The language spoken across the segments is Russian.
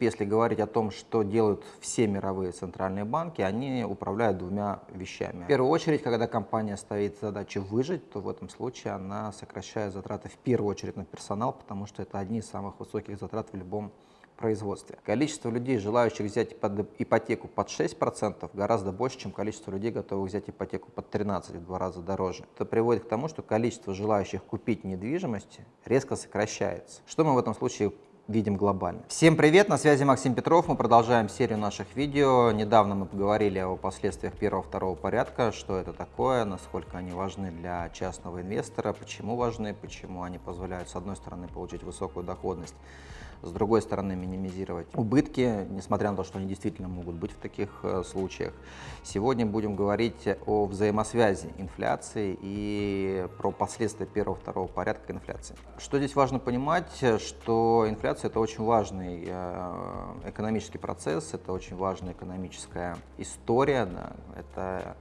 Если говорить о том, что делают все мировые центральные банки, они управляют двумя вещами. В первую очередь, когда компания ставит задачу выжить, то в этом случае она сокращает затраты в первую очередь на персонал, потому что это одни из самых высоких затрат в любом производстве. Количество людей, желающих взять под ипотеку под 6%, гораздо больше, чем количество людей, готовых взять ипотеку под 13%, в два раза дороже. Это приводит к тому, что количество желающих купить недвижимость резко сокращается. Что мы в этом случае видим глобально. Всем привет, на связи Максим Петров, мы продолжаем серию наших видео. Недавно мы поговорили о последствиях первого-второго порядка, что это такое, насколько они важны для частного инвестора, почему важны, почему они позволяют с одной стороны получить высокую доходность, с другой стороны минимизировать убытки, несмотря на то, что они действительно могут быть в таких э, случаях. Сегодня будем говорить о взаимосвязи инфляции и про последствия первого-второго порядка инфляции. Что здесь важно понимать, что инфляция это очень важный э, экономический процесс, это очень важная экономическая история, да, это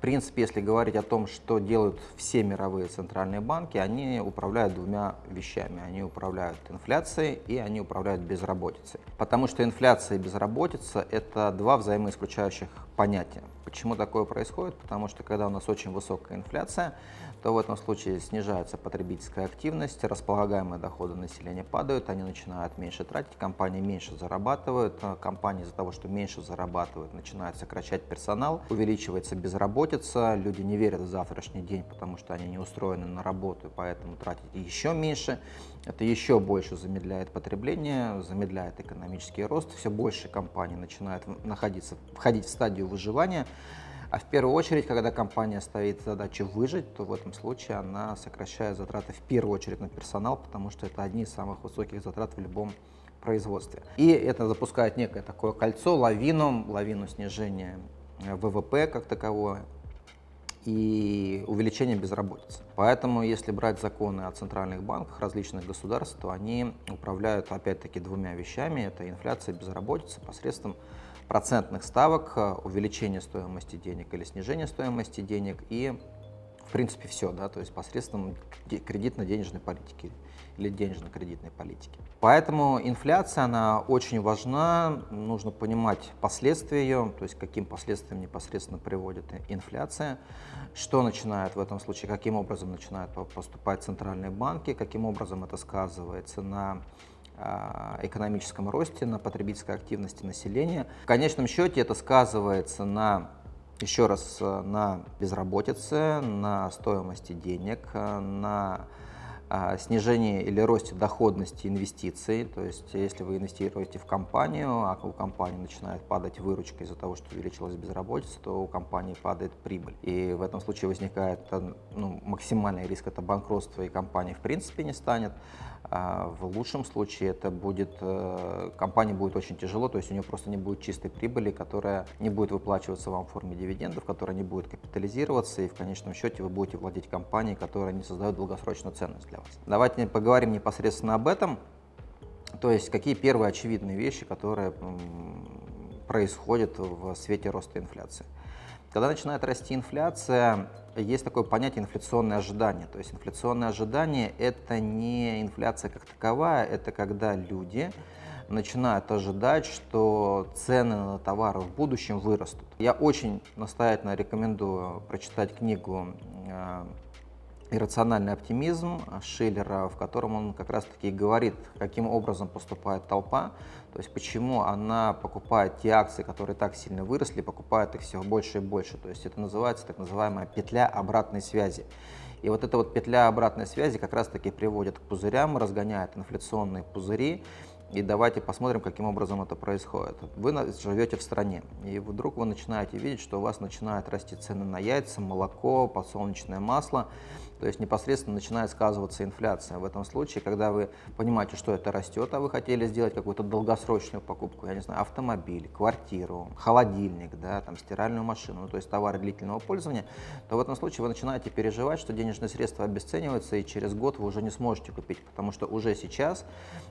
принципе, если говорить о том, что делают все мировые центральные банки, они управляют двумя вещами. Они управляют инфляцией и они управляют безработицей. Потому что инфляция и безработица – это два взаимоисключающих понятия. Почему такое происходит? Потому что когда у нас очень высокая инфляция, то в этом случае снижается потребительская активность, располагаемые доходы населения падают, они начинают меньше тратить, компании меньше зарабатывают, а компании из-за того, что меньше зарабатывают, начинают сокращать персонал, увеличивается безработица, люди не верят в завтрашний день, потому что они не устроены на работу, поэтому тратить еще меньше, это еще больше замедляет потребление, замедляет экономический рост, все больше компаний начинают находиться, входить в стадию выживания, а в первую очередь, когда компания ставит задачу выжить, то в этом случае она сокращает затраты в первую очередь на персонал, потому что это одни из самых высоких затрат в любом производстве. И это запускает некое такое кольцо, лавину, лавину снижения э, ВВП как таковое и увеличение безработицы. Поэтому, если брать законы о центральных банках различных государств, то они управляют опять-таки двумя вещами. Это инфляция и безработица посредством процентных ставок, э, увеличение стоимости денег или снижение стоимости денег и, в принципе, все, да, то есть посредством кредитно-денежной политики или денежно-кредитной политики. Поэтому инфляция, она очень важна, нужно понимать последствия ее, то есть каким последствиям непосредственно приводит инфляция, что начинает в этом случае, каким образом начинают поступать центральные банки, каким образом это сказывается на экономическом росте, на потребительской активности населения. В конечном счете это сказывается на еще раз на безработице, на стоимости денег, на а, снижении или росте доходности инвестиций. То есть если вы инвестируете в компанию, а у компании начинает падать выручка из-за того, что увеличилась безработица, то у компании падает прибыль. И в этом случае возникает ну, максимальный риск, это банкротство, и компания в принципе не станет. А в лучшем случае это будет, э, компании будет очень тяжело, то есть у нее просто не будет чистой прибыли, которая не будет выплачиваться вам в форме дивидендов, которая не будет капитализироваться, и в конечном счете вы будете владеть компанией, которая не создает долгосрочную ценность для вас. Давайте поговорим непосредственно об этом, то есть какие первые очевидные вещи, которые происходят в свете роста инфляции. Когда начинает расти инфляция, есть такое понятие инфляционное ожидание. То есть инфляционное ожидание – это не инфляция как таковая, это когда люди начинают ожидать, что цены на товары в будущем вырастут. Я очень настоятельно рекомендую прочитать книгу э, «Иррациональный оптимизм» Шиллера, в котором он как раз-таки говорит, каким образом поступает толпа, то есть почему она покупает те акции, которые так сильно выросли, покупает их все больше и больше. То есть это называется так называемая петля обратной связи. И вот эта вот петля обратной связи как раз-таки приводит к пузырям, разгоняет инфляционные пузыри, и давайте посмотрим, каким образом это происходит. Вы живете в стране, и вдруг вы начинаете видеть, что у вас начинают расти цены на яйца, молоко, подсолнечное масло, то есть непосредственно начинает сказываться инфляция. В этом случае, когда вы понимаете, что это растет, а вы хотели сделать какую-то долгосрочную покупку, я не знаю, автомобиль, квартиру, холодильник, да, там, стиральную машину, ну, то есть товары длительного пользования, то в этом случае вы начинаете переживать, что денежные средства обесцениваются, и через год вы уже не сможете купить, потому что уже сейчас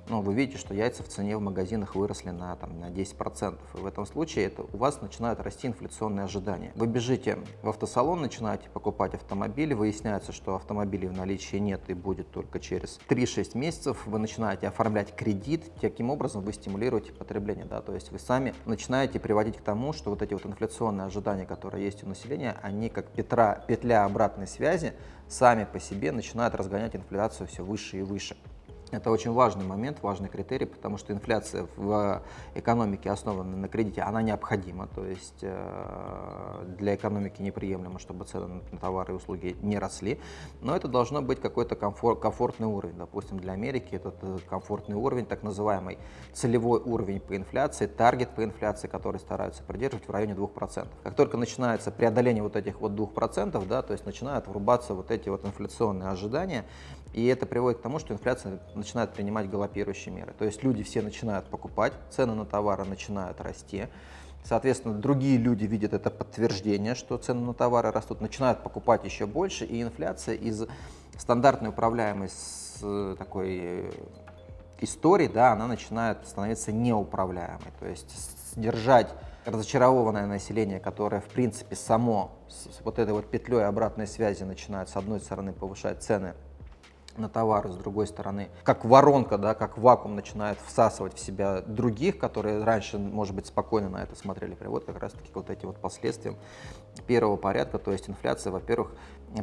ну, вы видите, что яйца в цене в магазинах выросли на, там, на 10%. И в этом случае это, у вас начинают расти инфляционные ожидания. Вы бежите в автосалон, начинаете покупать автомобиль, выясняется, что автомобилей в наличии нет и будет только через 3-6 месяцев, вы начинаете оформлять кредит, таким образом вы стимулируете потребление, да, то есть вы сами начинаете приводить к тому, что вот эти вот инфляционные ожидания, которые есть у населения, они как петра, петля обратной связи сами по себе начинают разгонять инфляцию все выше и выше. Это очень важный момент, важный критерий, потому что инфляция в экономике, основанной на кредите, она необходима. То есть э, для экономики неприемлемо, чтобы цены на товары и услуги не росли. Но это должно быть какой-то комфорт, комфортный уровень. Допустим, для Америки этот э, комфортный уровень, так называемый целевой уровень по инфляции, таргет по инфляции, который стараются придерживать в районе 2%. Как только начинается преодоление вот этих вот 2%, да, то есть начинают врубаться вот эти вот инфляционные ожидания, и это приводит к тому, что инфляция начинает принимать галопирующие меры. То есть люди все начинают покупать, цены на товары начинают расти. Соответственно, другие люди видят это подтверждение, что цены на товары растут, начинают покупать еще больше, и инфляция из стандартной управляемой э, такой э, истории, да, она начинает становиться неуправляемой. То есть сдержать разочарованное население, которое, в принципе, само с вот этой вот петлей обратной связи начинает, с одной стороны, повышать цены на товары, с другой стороны, как воронка, да, как вакуум начинает всасывать в себя других, которые раньше, может быть, спокойно на это смотрели, приводит как раз-таки вот эти вот последствия первого порядка, то есть инфляция, во-первых,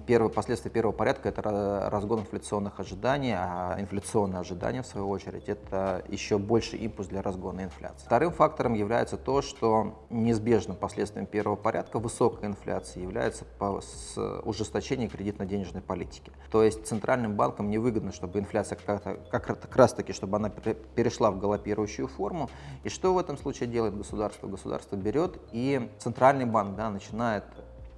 первое, последствия первого порядка – это разгон инфляционных ожиданий, а инфляционные ожидания, в свою очередь, это еще больше импульс для разгона инфляции. Вторым фактором является то, что неизбежным последствием первого порядка высокой инфляции является ужесточение кредитно-денежной политики. То есть центральным банкам невыгодно, чтобы инфляция как, как раз таки, чтобы она перешла в галопирующую форму. И что в этом случае делает государство? Государство берет и центральный банк да, начинает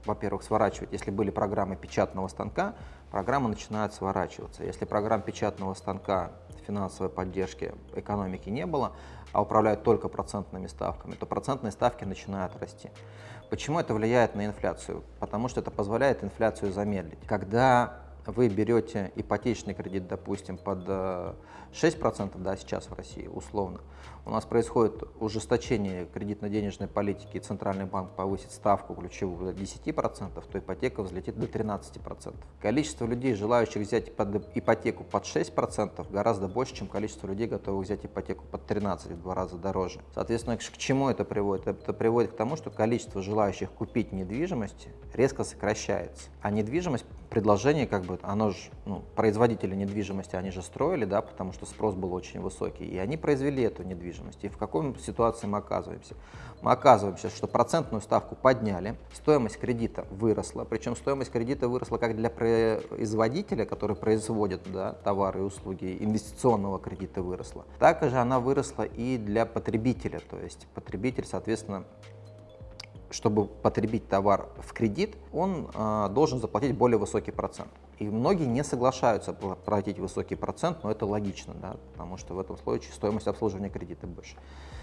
во-первых, сворачивать. Если были программы печатного станка, программы начинают сворачиваться. Если программ печатного станка финансовой поддержки экономики не было, а управляют только процентными ставками, то процентные ставки начинают расти. Почему это влияет на инфляцию? Потому что это позволяет инфляцию замедлить. Когда вы берете ипотечный кредит, допустим, под 6%, э, да, сейчас в России, условно, у нас происходит ужесточение кредитно-денежной политики, Центральный банк повысит ставку ключевую до 10%, то ипотека взлетит до 13%. Количество людей, желающих взять под ипотеку под 6%, гораздо больше, чем количество людей, готовых взять ипотеку под 13%, в два раза дороже. Соответственно, к чему это приводит? Это приводит к тому, что количество желающих купить недвижимость резко сокращается, а недвижимость предложение, как бы, оно же, ну, производители недвижимости, они же строили, да, потому что спрос был очень высокий, и они произвели эту недвижимость. И в какой ситуации мы оказываемся? Мы оказываемся, что процентную ставку подняли, стоимость кредита выросла, причем стоимость кредита выросла как для производителя, который производит да, товары и услуги, инвестиционного кредита выросла, так же она выросла и для потребителя, то есть потребитель, соответственно, чтобы потребить товар в кредит, он э, должен заплатить более высокий процент. И многие не соглашаются платить высокий процент, но это логично, да, потому что в этом случае стоимость обслуживания кредита больше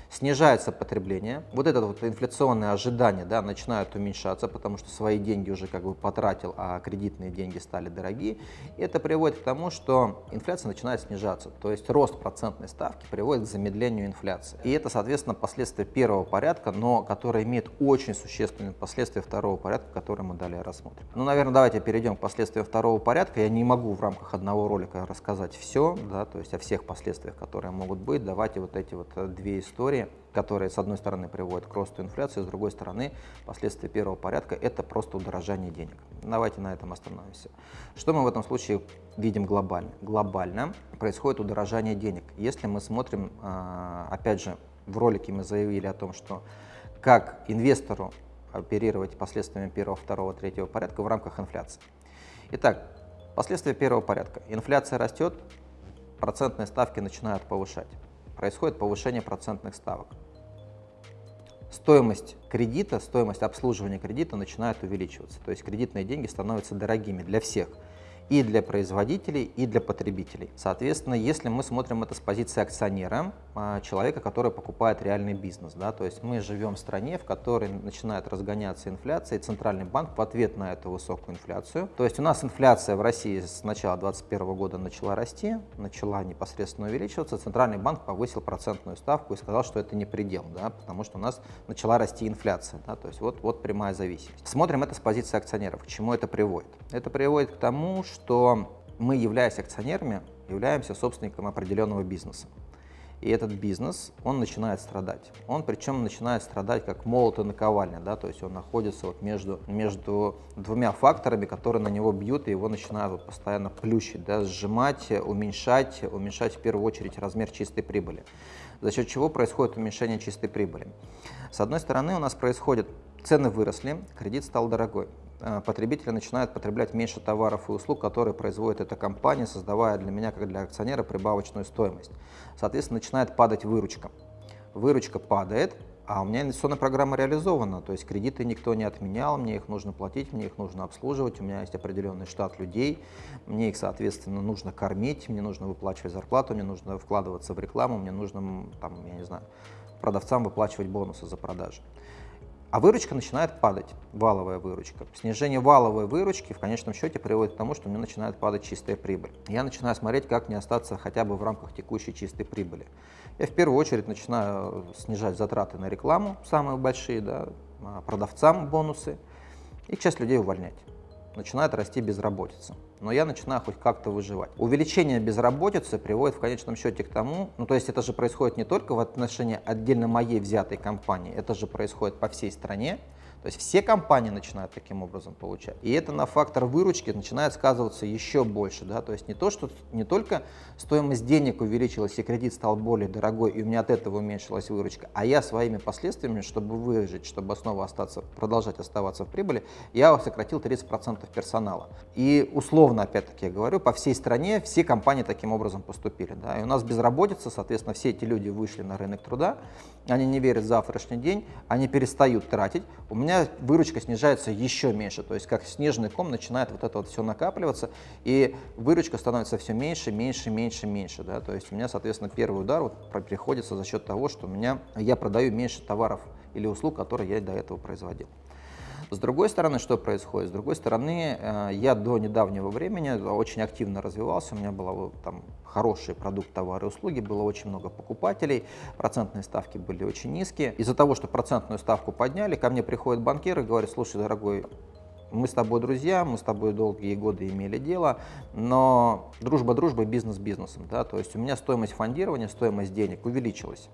снижается потребление, вот это вот инфляционные ожидания да, начинают уменьшаться, потому что свои деньги уже как бы потратил, а кредитные деньги стали дорогие. И это приводит к тому, что инфляция начинает снижаться, то есть рост процентной ставки приводит к замедлению инфляции. И это, соответственно, последствия первого порядка, но которое имеет очень существенные последствия второго порядка, которые мы далее рассмотрим. Ну, наверное, давайте перейдем к последствиям второго порядка. Я не могу в рамках одного ролика рассказать все, да, то есть о всех последствиях, которые могут быть. Давайте вот эти вот э, две истории истории, которые, с одной стороны, приводят к росту инфляции, с другой стороны, последствия первого порядка – это просто удорожание денег. Давайте на этом остановимся. Что мы в этом случае видим глобально? Глобально происходит удорожание денег. Если мы смотрим, а, опять же, в ролике мы заявили о том, что как инвестору оперировать последствиями первого, второго, третьего порядка в рамках инфляции. Итак, последствия первого порядка. Инфляция растет, процентные ставки начинают повышать происходит повышение процентных ставок. Стоимость кредита, стоимость обслуживания кредита начинает увеличиваться. То есть кредитные деньги становятся дорогими для всех – и для производителей, и для потребителей. Соответственно, если мы смотрим это с позиции акционера, а, человека, который покупает реальный бизнес, да, то есть мы живем в стране, в которой начинает разгоняться инфляция, и Центральный банк в ответ на эту высокую инфляцию, то есть у нас инфляция в России с начала 2021 года начала расти, начала непосредственно увеличиваться, Центральный банк повысил процентную ставку и сказал, что это не предел, да, потому что у нас начала расти инфляция, да, то есть вот, вот прямая зависимость. Смотрим это с позиции акционеров, к чему это приводит. Это приводит к тому, что что мы, являясь акционерами, являемся собственником определенного бизнеса. И этот бизнес, он начинает страдать. Он причем начинает страдать как молот и наковальня, да, то есть он находится вот между, между двумя факторами, которые на него бьют, и его начинают вот постоянно плющить, да, сжимать, уменьшать, уменьшать в первую очередь размер чистой прибыли. За счет чего происходит уменьшение чистой прибыли? С одной стороны, у нас происходит цены выросли, кредит стал дорогой. Э, потребители начинают потреблять меньше товаров и услуг, которые производит эта компания, создавая для меня, как для акционера, прибавочную стоимость. Соответственно, начинает падать выручка. Выручка падает, а у меня инвестиционная программа реализована, то есть кредиты никто не отменял, мне их нужно платить, мне их нужно обслуживать, у меня есть определенный штат людей, мне их, соответственно, нужно кормить, мне нужно выплачивать зарплату, мне нужно вкладываться в рекламу, мне нужно, там, я не знаю, продавцам выплачивать бонусы за продажи. А выручка начинает падать, валовая выручка. Снижение валовой выручки в конечном счете приводит к тому, что у меня начинает падать чистая прибыль. Я начинаю смотреть, как мне остаться хотя бы в рамках текущей чистой прибыли. Я в первую очередь начинаю снижать затраты на рекламу, самые большие, да, а, продавцам бонусы, и часть людей увольнять начинает расти безработица. Но я начинаю хоть как-то выживать. Увеличение безработицы приводит в конечном счете к тому, ну то есть это же происходит не только в отношении отдельно моей взятой компании, это же происходит по всей стране. То есть все компании начинают таким образом получать. И это на фактор выручки начинает сказываться еще больше. Да? То есть не, то, что, не только стоимость денег увеличилась и кредит стал более дорогой, и у меня от этого уменьшилась выручка, а я своими последствиями, чтобы выжить, чтобы снова остаться, продолжать оставаться в прибыли, я сократил 30% персонала. И условно, опять-таки я говорю, по всей стране все компании таким образом поступили. Да? И у нас безработица, соответственно, все эти люди вышли на рынок труда, они не верят в завтрашний день, они перестают тратить. У меня меня выручка снижается еще меньше, то есть как снежный ком начинает вот это вот все накапливаться, и выручка становится все меньше, меньше, меньше, меньше, да, то есть у меня, соответственно, первый удар вот приходится за счет того, что у меня, я продаю меньше товаров или услуг, которые я до этого производил. С другой стороны, что происходит? С другой стороны, э, я до недавнего времени очень активно развивался, у меня был там хороший продукт, товары услуги, было очень много покупателей, процентные ставки были очень низкие. Из-за того, что процентную ставку подняли, ко мне приходит банкир и говорит, слушай, дорогой, мы с тобой друзья, мы с тобой долгие годы имели дело, но дружба дружбой, бизнес бизнесом. Да? То есть у меня стоимость фондирования, стоимость денег увеличилась.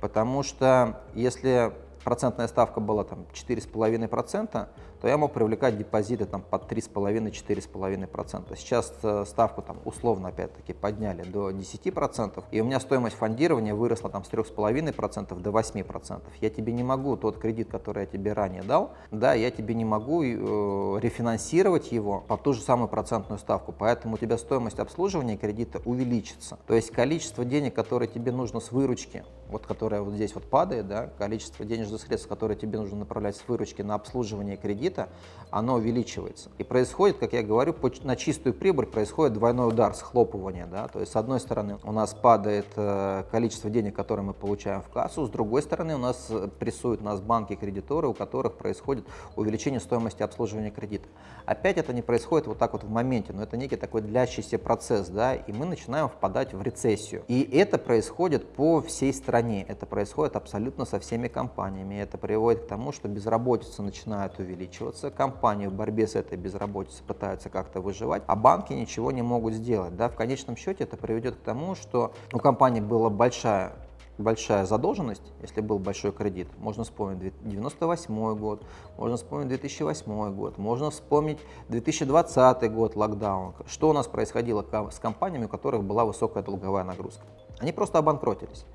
Потому что если процентная ставка была там 4,5%, то я мог привлекать депозиты там под 3,5-4,5%. Сейчас э, ставку там условно опять-таки подняли до 10%, и у меня стоимость фондирования выросла там с 3,5% до 8%. Я тебе не могу тот кредит, который я тебе ранее дал, да, я тебе не могу э, рефинансировать его по ту же самую процентную ставку, поэтому у тебя стоимость обслуживания кредита увеличится. То есть количество денег, которые тебе нужно с выручки, вот которая вот здесь вот падает, да, количество денежных средств, которые тебе нужно направлять с выручки на обслуживание кредита, кредита, оно увеличивается. И происходит, как я говорю, на чистую прибыль происходит двойной удар, схлопывание. Да? То есть, с одной стороны, у нас падает э, количество денег, которые мы получаем в кассу, с другой стороны, у нас э, прессуют нас банки-кредиторы, у которых происходит увеличение стоимости обслуживания кредита. Опять это не происходит вот так вот в моменте, но это некий такой длящийся процесс, да, и мы начинаем впадать в рецессию. И это происходит по всей стране, это происходит абсолютно со всеми компаниями, это приводит к тому, что безработица начинает увеличиваться, увеличиваться, компании в борьбе с этой безработицей пытаются как-то выживать, а банки ничего не могут сделать. Да? В конечном счете это приведет к тому, что у компании была большая большая задолженность, если был большой кредит, можно вспомнить 98 год, можно вспомнить 2008 год, можно вспомнить 2020 год, локдаун. Что у нас происходило с компаниями, у которых была высокая долговая нагрузка? Они просто обанкротились,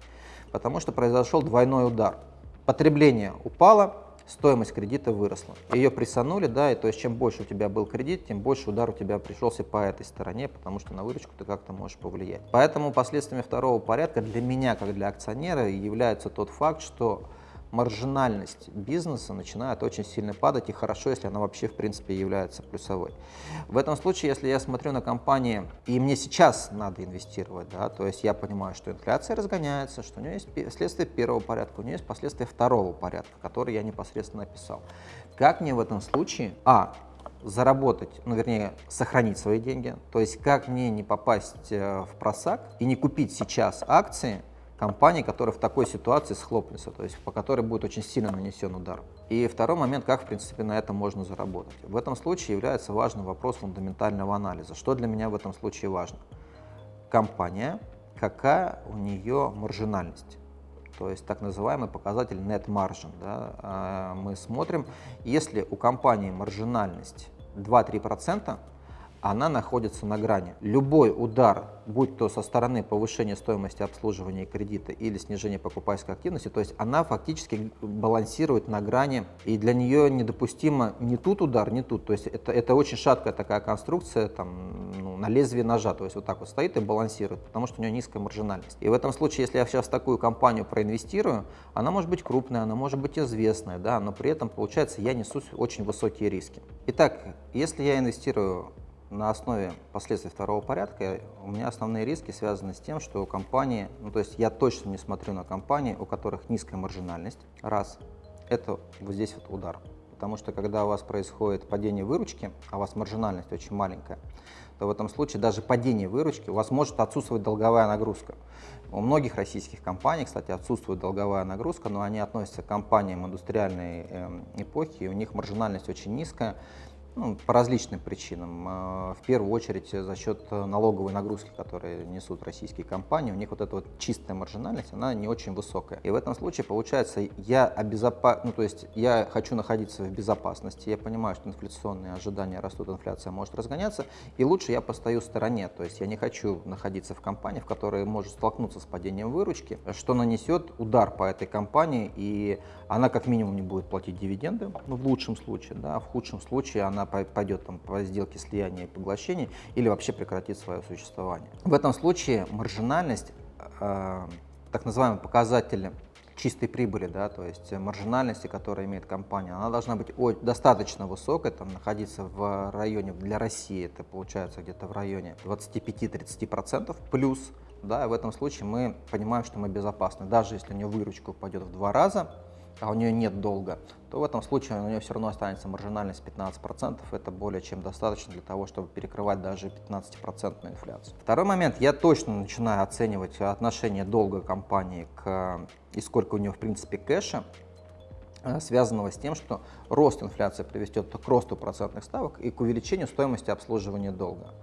потому что произошел двойной удар. Потребление упало, стоимость кредита выросла. Ее прессанули, да, и то есть чем больше у тебя был кредит, тем больше удар у тебя пришелся по этой стороне, потому что на выручку ты как-то можешь повлиять. Поэтому последствиями второго порядка для меня, как для акционера, является тот факт, что маржинальность бизнеса начинает очень сильно падать, и хорошо, если она вообще в принципе является плюсовой. В этом случае, если я смотрю на компании, и мне сейчас надо инвестировать, да, то есть я понимаю, что инфляция разгоняется, что у нее есть следствие первого порядка, у нее есть последствия второго порядка, которые я непосредственно описал. Как мне в этом случае, а, заработать, ну вернее, сохранить свои деньги, то есть как мне не попасть э, в просак и не купить сейчас акции, компаний, которые в такой ситуации схлопнутся, то есть по которой будет очень сильно нанесен удар. И второй момент, как в принципе на этом можно заработать. В этом случае является важным вопрос фундаментального анализа. Что для меня в этом случае важно? Компания, какая у нее маржинальность? то есть так называемый показатель net margin. Да, а, мы смотрим, если у компании маржинальность 2-3%, она находится на грани. Любой удар, будь то со стороны повышения стоимости обслуживания кредита или снижения покупательской активности, то есть она фактически балансирует на грани, и для нее недопустимо ни тут удар, ни тут. То есть это, это очень шаткая такая конструкция, там, ну, на лезвие ножа, то есть вот так вот стоит и балансирует, потому что у нее низкая маржинальность. И в этом случае, если я сейчас в такую компанию проинвестирую, она может быть крупная, она может быть известная, да, но при этом, получается, я несу очень высокие риски. Итак, если я инвестирую на основе последствий второго порядка у меня основные риски связаны с тем, что у компании, ну то есть я точно не смотрю на компании, у которых низкая маржинальность, раз, это вот здесь вот удар. Потому что когда у вас происходит падение выручки, а у вас маржинальность очень маленькая, то в этом случае даже падение выручки у вас может отсутствовать долговая нагрузка. У многих российских компаний, кстати, отсутствует долговая нагрузка, но они относятся к компаниям индустриальной э, эпохи, и у них маржинальность очень низкая, ну, по различным причинам. А, в первую очередь за счет налоговой нагрузки, которые несут российские компании, у них вот эта вот чистая маржинальность, она не очень высокая. И в этом случае получается, я обезопа... ну, то есть я хочу находиться в безопасности, я понимаю, что инфляционные ожидания растут, инфляция может разгоняться, и лучше я постою в стороне, то есть я не хочу находиться в компании, в которой может столкнуться с падением выручки, что нанесет удар по этой компании, и она как минимум не будет платить дивиденды, ну, в лучшем случае, да, в худшем случае она пойдет там, по сделке слияния и поглощения или вообще прекратит свое существование. В этом случае маржинальность, э, так называемый показатель чистой прибыли, да, то есть маржинальности, которую имеет компания, она должна быть достаточно высокой, там, находиться в районе, для России это получается где-то в районе 25-30% плюс, да, в этом случае мы понимаем, что мы безопасны. Даже если у нее выручка упадет в два раза, а у нее нет долга, то в этом случае у нее все равно останется маржинальность 15%. Это более чем достаточно для того, чтобы перекрывать даже 15% инфляцию. Второй момент. Я точно начинаю оценивать отношение долга компании к и сколько у нее в принципе кэша связанного с тем, что рост инфляции приведет к росту процентных ставок и к увеличению стоимости обслуживания долга.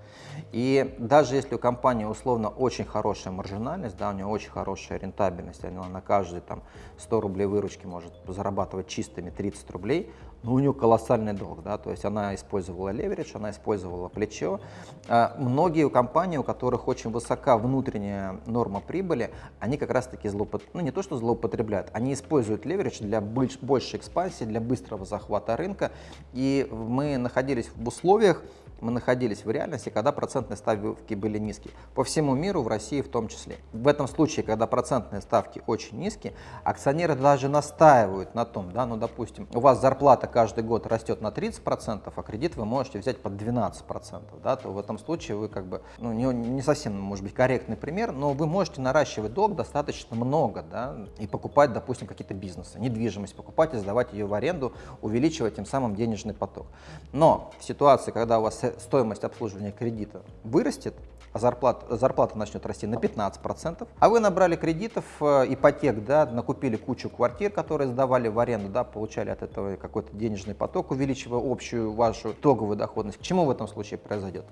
И даже если у компании условно очень хорошая маржинальность, да, у нее очень хорошая рентабельность, она на каждый там, 100 рублей выручки может зарабатывать чистыми 30 рублей, но у нее колоссальный долг, да, то есть она использовала леверидж, она использовала плечо. А многие компании, у которых очень высока внутренняя норма прибыли, они как раз-таки злоупотребляют, ну не то что злоупотребляют, они используют леверидж для большей экспансии, для быстрого захвата рынка, и мы находились в условиях, мы находились в реальности, когда процентные ставки были низкие. По всему миру, в России в том числе. В этом случае, когда процентные ставки очень низкие, акционеры даже настаивают на том, да, ну допустим, у вас зарплата каждый год растет на 30%, а кредит вы можете взять под 12%, да, то в этом случае вы как бы, ну не, не совсем, может быть, корректный пример, но вы можете наращивать долг достаточно много, да, и покупать, допустим, какие-то бизнесы, недвижимость покупать и сдавать ее в аренду, увеличивать тем самым денежный поток. Но в ситуации, когда у вас стоимость обслуживания кредита вырастет, а зарплата, зарплата начнет расти на 15%, а вы набрали кредитов, э, ипотек, да, накупили кучу квартир, которые сдавали в аренду, да, получали от этого какой-то денежный поток, увеличивая общую вашу итоговую доходность. К чему в этом случае произойдет?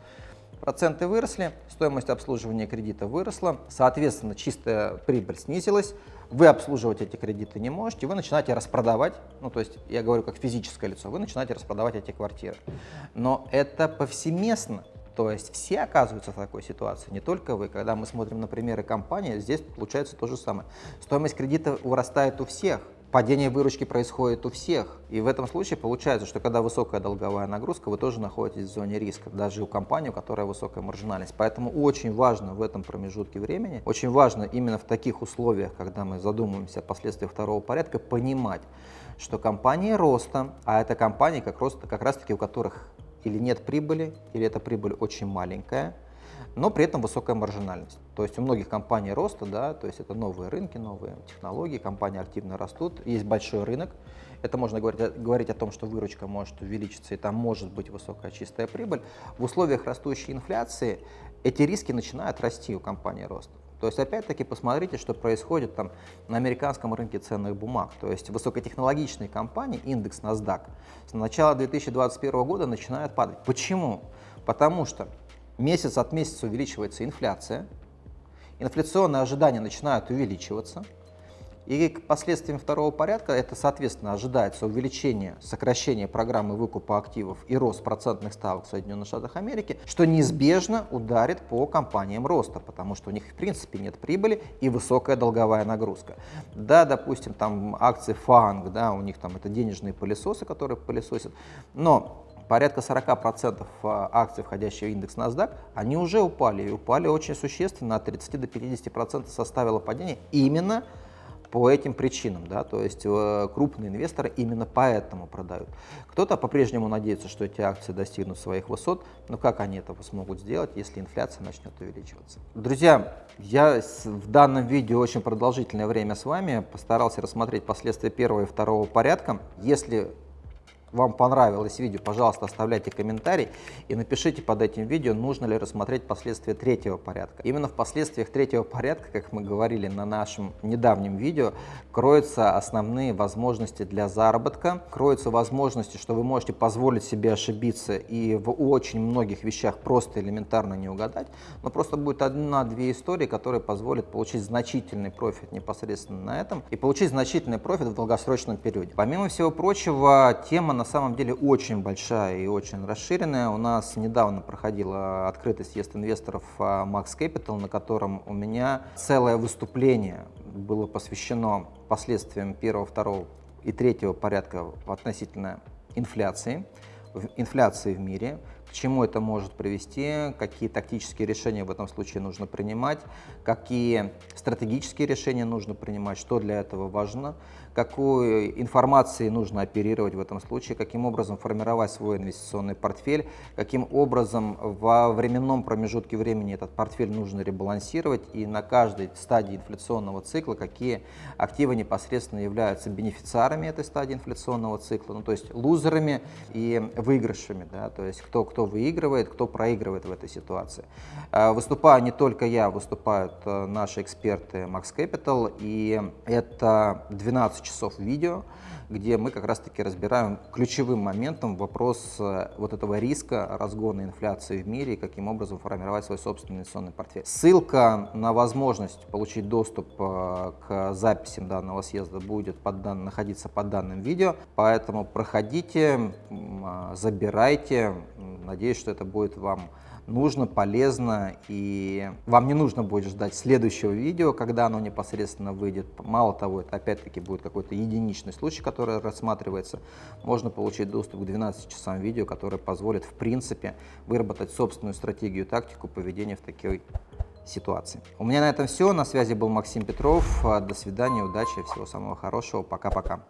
Проценты выросли, стоимость обслуживания кредита выросла, соответственно, чистая прибыль снизилась, вы обслуживать эти кредиты не можете, вы начинаете распродавать, ну то есть я говорю как физическое лицо, вы начинаете распродавать эти квартиры. Но это повсеместно, то есть все оказываются в такой ситуации, не только вы. Когда мы смотрим на примеры компании, здесь получается то же самое. Стоимость кредита вырастает у всех, падение выручки происходит у всех. И в этом случае получается, что когда высокая долговая нагрузка, вы тоже находитесь в зоне риска, даже у компании, у которой высокая маржинальность. Поэтому очень важно в этом промежутке времени, очень важно именно в таких условиях, когда мы задумываемся о последствиях второго порядка, понимать, что компании роста, а это компании как, рост, как раз таки у которых или нет прибыли, или эта прибыль очень маленькая, но при этом высокая маржинальность. То есть у многих компаний роста, да, то есть это новые рынки, новые технологии, компании активно растут, есть большой рынок. Это можно говорить, говорить о том, что выручка может увеличиться и там может быть высокая чистая прибыль. В условиях растущей инфляции эти риски начинают расти у компании роста. То есть опять-таки посмотрите, что происходит там на американском рынке ценных бумаг. То есть высокотехнологичные компании, индекс NASDAQ, с начала 2021 года начинают падать. Почему? Потому что месяц от месяца увеличивается инфляция, инфляционные ожидания начинают увеличиваться, и к последствиям второго порядка это, соответственно, ожидается увеличение, сокращение программы выкупа активов и рост процентных ставок в Соединенных Штатах Америки, что неизбежно ударит по компаниям роста, потому что у них в принципе нет прибыли и высокая долговая нагрузка. Да, допустим, там акции ФАНГ, да, у них там это денежные пылесосы, которые пылесосят, но порядка 40% а, акций, входящих в индекс NASDAQ, они уже упали, и упали очень существенно, от 30 до 50% составило падение именно по этим причинам, да, то есть э, крупные инвесторы именно поэтому продают. Кто-то по-прежнему надеется, что эти акции достигнут своих высот, но как они это смогут сделать, если инфляция начнет увеличиваться? Друзья, я в данном видео очень продолжительное время с вами постарался рассмотреть последствия первого и второго порядка. Если вам понравилось видео, пожалуйста, оставляйте комментарий и напишите под этим видео, нужно ли рассмотреть последствия третьего порядка. Именно в последствиях третьего порядка, как мы говорили на нашем недавнем видео, кроются основные возможности для заработка, кроются возможности, что вы можете позволить себе ошибиться и в очень многих вещах просто элементарно не угадать, но просто будет одна-две истории, которые позволят получить значительный профит непосредственно на этом и получить значительный профит в долгосрочном периоде. Помимо всего прочего, тема на на самом деле очень большая и очень расширенная. У нас недавно проходила открытый съезд инвесторов а, Max Capital, на котором у меня целое выступление было посвящено последствиям первого, второго и третьего порядка относительно инфляции, инфляции в мире, чему это может привести, какие тактические решения в этом случае нужно принимать, какие стратегические решения нужно принимать, что для этого важно, какой информацией нужно оперировать в этом случае, каким образом формировать свой инвестиционный портфель, каким образом во временном промежутке времени этот портфель нужно ребалансировать и на каждой стадии инфляционного цикла, какие активы непосредственно являются бенефициарами этой стадии инфляционного цикла, ну, то есть лузерами и выигрышами, да, то есть кто, кто выигрывает, кто проигрывает в этой ситуации. А, выступаю не только я, выступают э, наши эксперты Max Capital, и это 12 часов видео, где мы как раз-таки разбираем ключевым моментом вопрос э, вот этого риска разгона инфляции в мире и каким образом формировать свой собственный инвестиционный портфель. Ссылка на возможность получить доступ э, к записям данного съезда будет под дан... находиться под данным видео, поэтому проходите, а, забирайте, надеюсь, что это будет вам нужно, полезно, и вам не нужно будет ждать следующего видео, когда оно непосредственно выйдет. Мало того, это опять-таки будет какой-то единичный случай, который рассматривается. Можно получить доступ к 12 часам видео, который позволит, в принципе, выработать собственную стратегию, тактику поведения в такой ситуации. У меня на этом все. На связи был Максим Петров. До свидания, удачи, всего самого хорошего. Пока-пока.